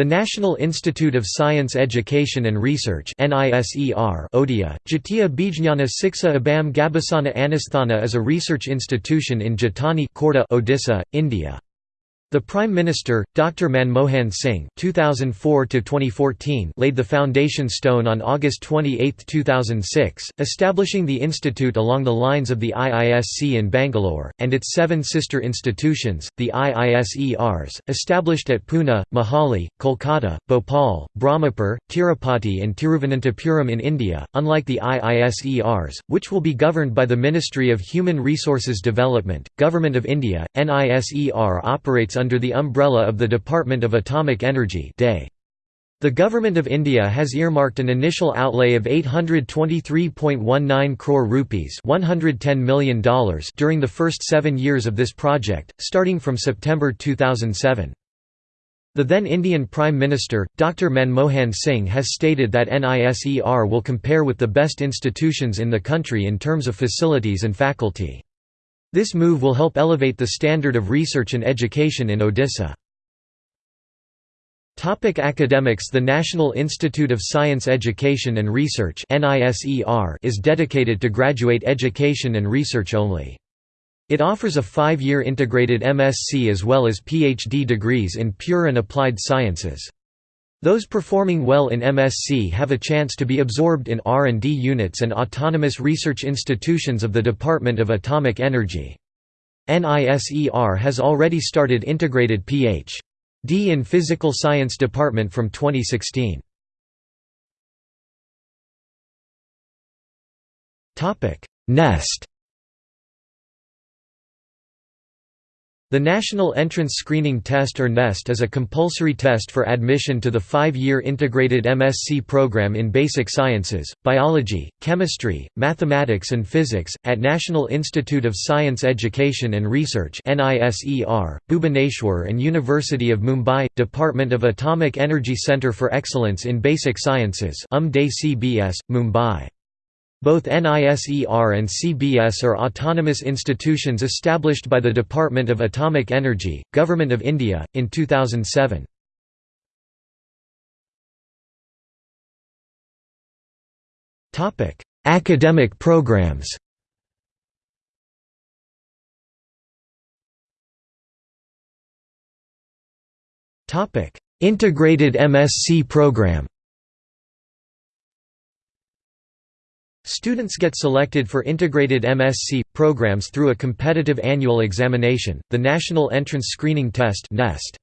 The National Institute of Science Education and Research Odia, Jatiya Bijnana Siksha Abam Gabasana Anasthana is a research institution in Jatani Odisha, India. The Prime Minister, Dr. Manmohan Singh (2004–2014), laid the foundation stone on August 28, 2006, establishing the institute along the lines of the IISC in Bangalore and its seven sister institutions, the IISERs, established at Pune, Mohali, Kolkata, Bhopal, Brahmapur, Tirupati, and Tiruvananthapuram in India. Unlike the IISERs, which will be governed by the Ministry of Human Resources Development, Government of India, NISER operates under the umbrella of the Department of Atomic Energy The Government of India has earmarked an initial outlay of 823.19 crore rupees $110 million during the first seven years of this project, starting from September 2007. The then Indian Prime Minister, Dr. Manmohan Singh has stated that NISER will compare with the best institutions in the country in terms of facilities and faculty. This move will help elevate the standard of research and education in Odisha. Topic academics The National Institute of Science Education and Research is dedicated to graduate education and research only. It offers a five-year integrated MSc as well as PhD degrees in pure and applied sciences. Those performing well in MSc have a chance to be absorbed in R&D units and autonomous research institutions of the Department of Atomic Energy. NISER has already started integrated Ph.D. in Physical Science Department from 2016. NEST The National Entrance Screening Test or NEST is a compulsory test for admission to the five-year integrated MSc program in basic sciences, biology, chemistry, mathematics and physics, at National Institute of Science Education and Research Bhubaneswar and University of Mumbai, Department of Atomic Energy Centre for Excellence in Basic Sciences Mumbai. Both NISER and CBS are autonomous institutions established by the Department of Atomic Energy, Government of India, in 2007. Academic programs Integrated MSc program Students get selected for integrated MSc programs through a competitive annual examination, the National Entrance Screening Test (NEST).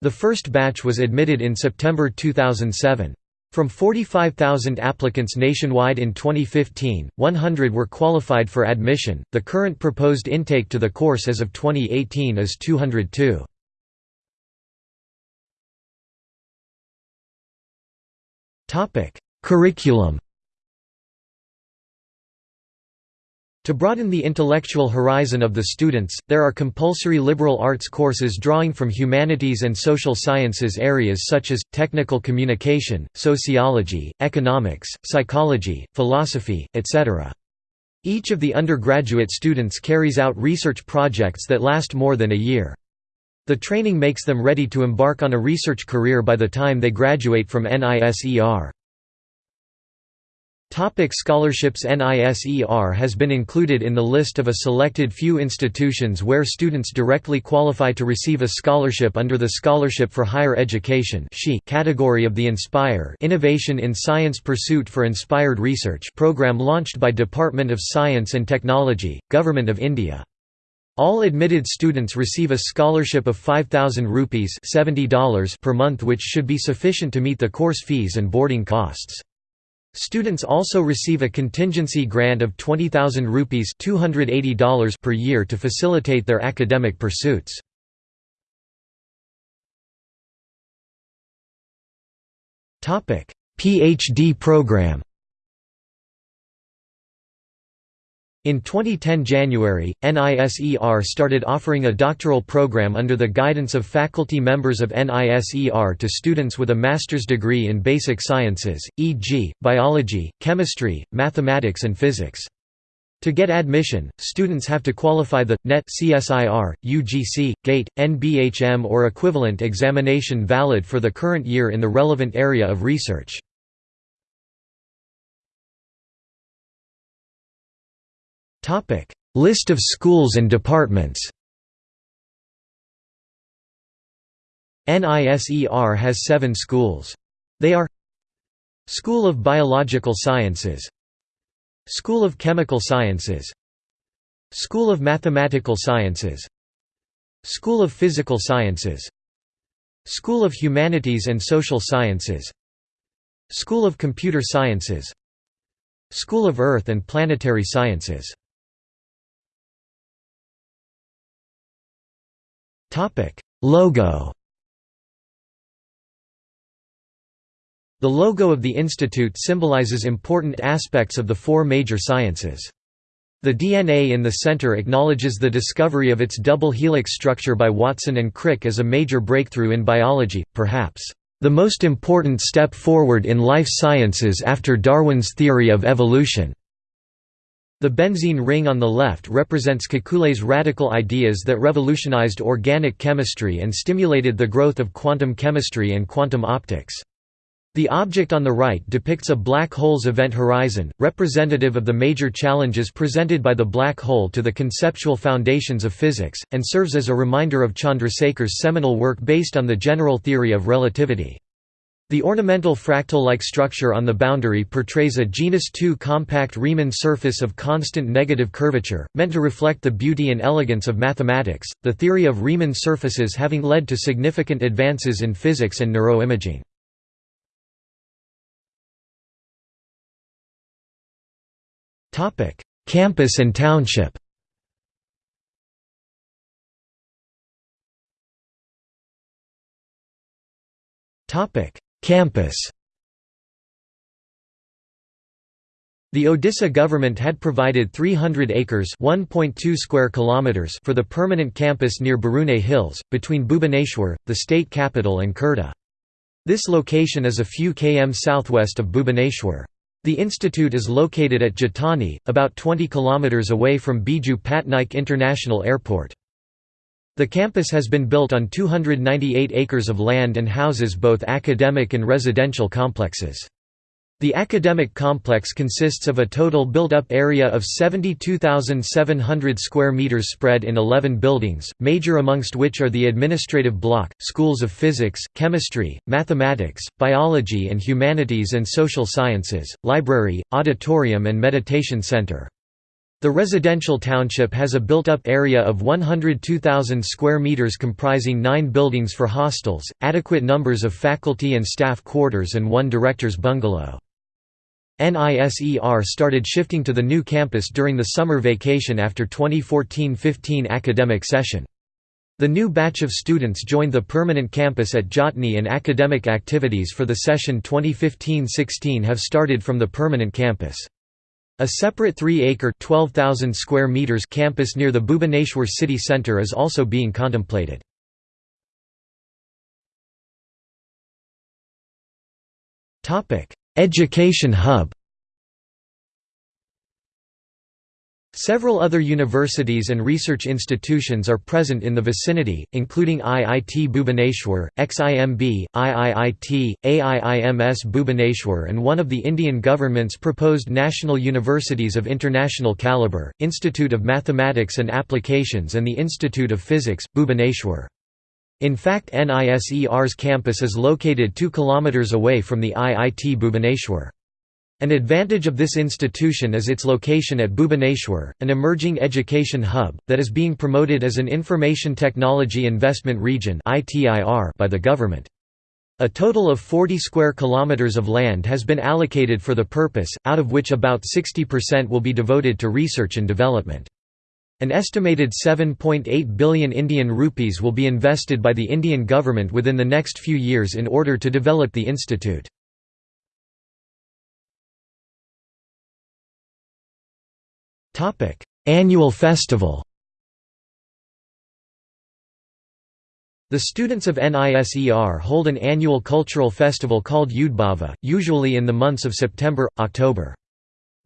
The first batch was admitted in September 2007. From 45,000 applicants nationwide in 2015, 100 were qualified for admission. The current proposed intake to the course as of 2018 is 202. Topic: Curriculum To broaden the intellectual horizon of the students, there are compulsory liberal arts courses drawing from humanities and social sciences areas such as, technical communication, sociology, economics, psychology, philosophy, etc. Each of the undergraduate students carries out research projects that last more than a year. The training makes them ready to embark on a research career by the time they graduate from NISER. Topic scholarships NISER has been included in the list of a selected few institutions where students directly qualify to receive a scholarship under the Scholarship for Higher Education category of the Inspire Innovation in Science Pursuit for Inspired Research program launched by Department of Science and Technology, Government of India. All admitted students receive a scholarship of 5000 rupees $70 per month which should be sufficient to meet the course fees and boarding costs. Students also receive a contingency grant of 20,000 rupees $280 per year to facilitate their academic pursuits. PhD program In 2010 January, NISER started offering a doctoral program under the guidance of faculty members of NISER to students with a master's degree in basic sciences, e.g., biology, chemistry, mathematics and physics. To get admission, students have to qualify the NET CSIR, UGC, GATE, NBHM or equivalent examination valid for the current year in the relevant area of research. Topic: List of schools and departments. NISER has 7 schools. They are School of Biological Sciences School of Chemical Sciences School of Mathematical Sciences School of Physical Sciences School of Humanities and Social Sciences School of Computer Sciences School of Earth and Planetary Sciences Logo The logo of the institute symbolizes important aspects of the four major sciences. The DNA in the center acknowledges the discovery of its double helix structure by Watson and Crick as a major breakthrough in biology, perhaps, "...the most important step forward in life sciences after Darwin's theory of evolution." The benzene ring on the left represents Kekulé's radical ideas that revolutionized organic chemistry and stimulated the growth of quantum chemistry and quantum optics. The object on the right depicts a black hole's event horizon, representative of the major challenges presented by the black hole to the conceptual foundations of physics, and serves as a reminder of Chandrasekhar's seminal work based on the general theory of relativity. The ornamental fractal-like structure on the boundary portrays a genus II compact Riemann surface of constant negative curvature, meant to reflect the beauty and elegance of mathematics, the theory of Riemann surfaces having led to significant advances in physics and neuroimaging. Campus and township. Topic: Campus. The Odisha government had provided 300 acres (1.2 square kilometers) for the permanent campus near Barune Hills, between Bhubaneswar, the state capital and Khurda. This location is a few km southwest of Bhubaneswar. The institute is located at Jatani, about 20 km away from Biju Patnaik International Airport. The campus has been built on 298 acres of land and houses both academic and residential complexes. The academic complex consists of a total built-up area of 72,700 square meters spread in 11 buildings, major amongst which are the administrative block, schools of physics, chemistry, mathematics, biology and humanities and social sciences, library, auditorium and meditation center. The residential township has a built-up area of 102,000 square meters comprising nine buildings for hostels, adequate numbers of faculty and staff quarters and one director's bungalow. NISER started shifting to the new campus during the summer vacation after 2014–15 academic session. The new batch of students joined the permanent campus at Jatni and academic activities for the session 2015–16 have started from the permanent campus. A separate 3-acre (12,000 square meters) campus near the Bhubaneswar city centre is also being contemplated. Education hub Several other universities and research institutions are present in the vicinity, including IIT Bhubaneswar, XIMB, IIIT, AIIMS Bhubaneswar and one of the Indian government's proposed national universities of international calibre, Institute of Mathematics and Applications and the Institute of Physics, Bhubaneswar. In fact NISER's campus is located 2 km away from the IIT Bhubaneswar. An advantage of this institution is its location at Bhubaneswar, an emerging education hub, that is being promoted as an Information Technology Investment Region by the government. A total of 40 square kilometers of land has been allocated for the purpose, out of which about 60% will be devoted to research and development. An estimated 7.8 billion Indian rupees will be invested by the Indian government within the next few years in order to develop the institute. Annual festival The students of NISER hold an annual cultural festival called Udbhava, usually in the months of September, October.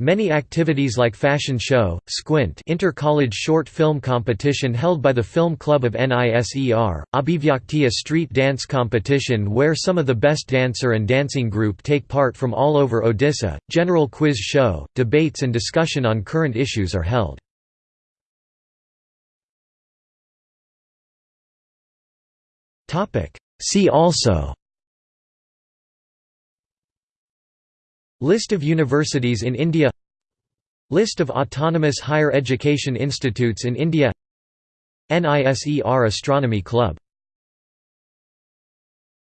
Many activities like fashion show, Squint inter-college short film competition held by the Film Club of NISER, Abhivyakti a street dance competition where some of the best dancer and dancing group take part from all over Odisha, general quiz show, debates and discussion on current issues are held. See also List of universities in India List of autonomous higher education institutes in India NISER Astronomy Club